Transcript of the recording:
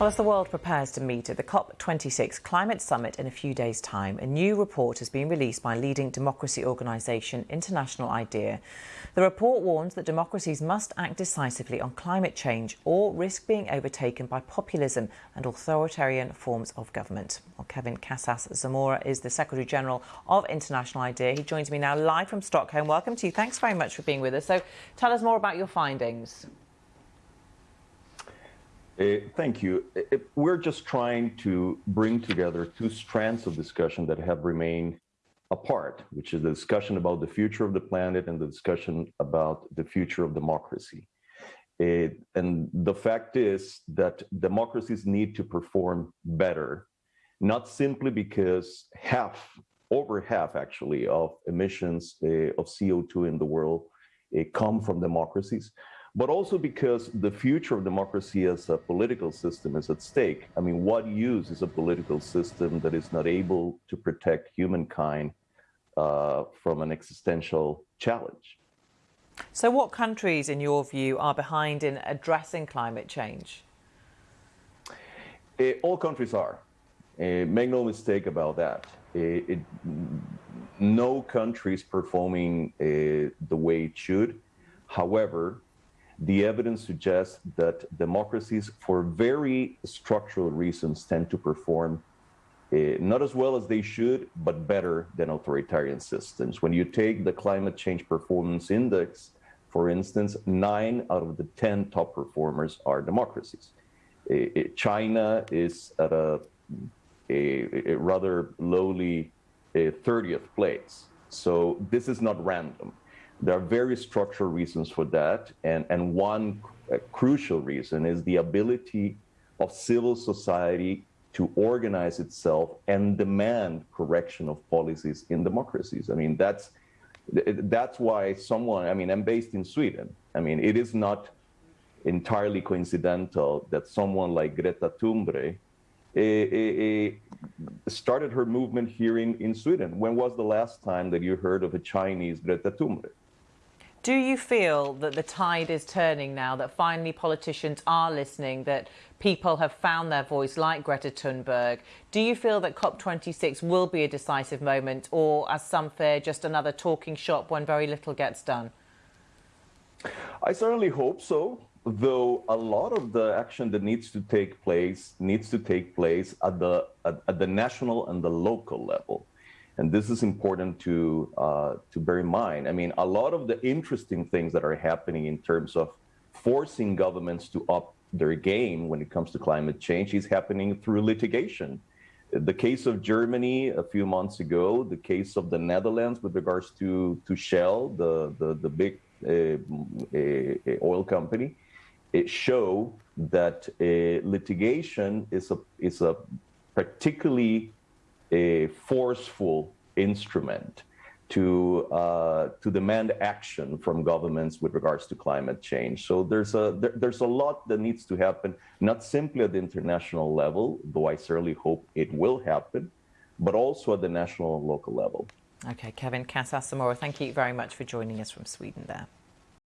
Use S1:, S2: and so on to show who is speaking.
S1: Well, as the world prepares to meet at the COP26 climate summit in a few days' time, a new report has been released by leading democracy organisation International IDEA. The report warns that democracies must act decisively on climate change or risk being overtaken by populism and authoritarian forms of government. Well, Kevin Casas Zamora is the Secretary General of International IDEA. He joins me now live from Stockholm. Welcome to you. Thanks very much for being with us. So tell us more about your findings.
S2: Uh, thank you. Uh, we're just trying to bring together two strands of discussion that have remained apart, which is the discussion about the future of the planet and the discussion about the future of democracy. Uh, and the fact is that democracies need to perform better, not simply because half, over half actually, of emissions uh, of CO2 in the world uh, come from democracies, but also because the future of democracy as a political system is at stake. I mean, what use is a political system that is not able to protect humankind uh, from an existential challenge?
S1: So, what countries, in your view, are behind in addressing climate change?
S2: Uh, all countries are. Uh, make no mistake about that. Uh, it, no country is performing uh, the way it should. However, the evidence suggests that democracies, for very structural reasons, tend to perform uh, not as well as they should, but better than authoritarian systems. When you take the Climate Change Performance Index, for instance, nine out of the 10 top performers are democracies. Uh, China is at a, a, a rather lowly 30th place. So this is not random. There are very structural reasons for that. And, and one uh, crucial reason is the ability of civil society to organize itself and demand correction of policies in democracies. I mean, that's, that's why someone, I mean, I'm based in Sweden. I mean, it is not entirely coincidental that someone like Greta Thunberg eh, eh, eh, started her movement here in, in Sweden. When was the last time that you heard of a Chinese Greta Thunberg?
S1: Do you feel that the tide is turning now, that finally politicians are listening, that people have found their voice like Greta Thunberg? Do you feel that COP26 will be a decisive moment or, as some fear, just another talking shop when very little gets done?
S2: I certainly hope so, though a lot of the action that needs to take place needs to take place at the, at, at the national and the local level. And this is important to, uh, to bear in mind. I mean, a lot of the interesting things that are happening in terms of forcing governments to up their game when it comes to climate change is happening through litigation. The case of Germany a few months ago, the case of the Netherlands with regards to, to Shell, the, the, the big uh, uh, oil company, it show that uh, litigation is a, is a particularly a forceful instrument to uh, to demand action from governments with regards to climate change. So there's a there, there's a lot that needs to happen, not simply at the international level, though I certainly hope it will happen, but also at the national and local level.
S1: Okay, Kevin Casas Zamora, thank you very much for joining us from Sweden there.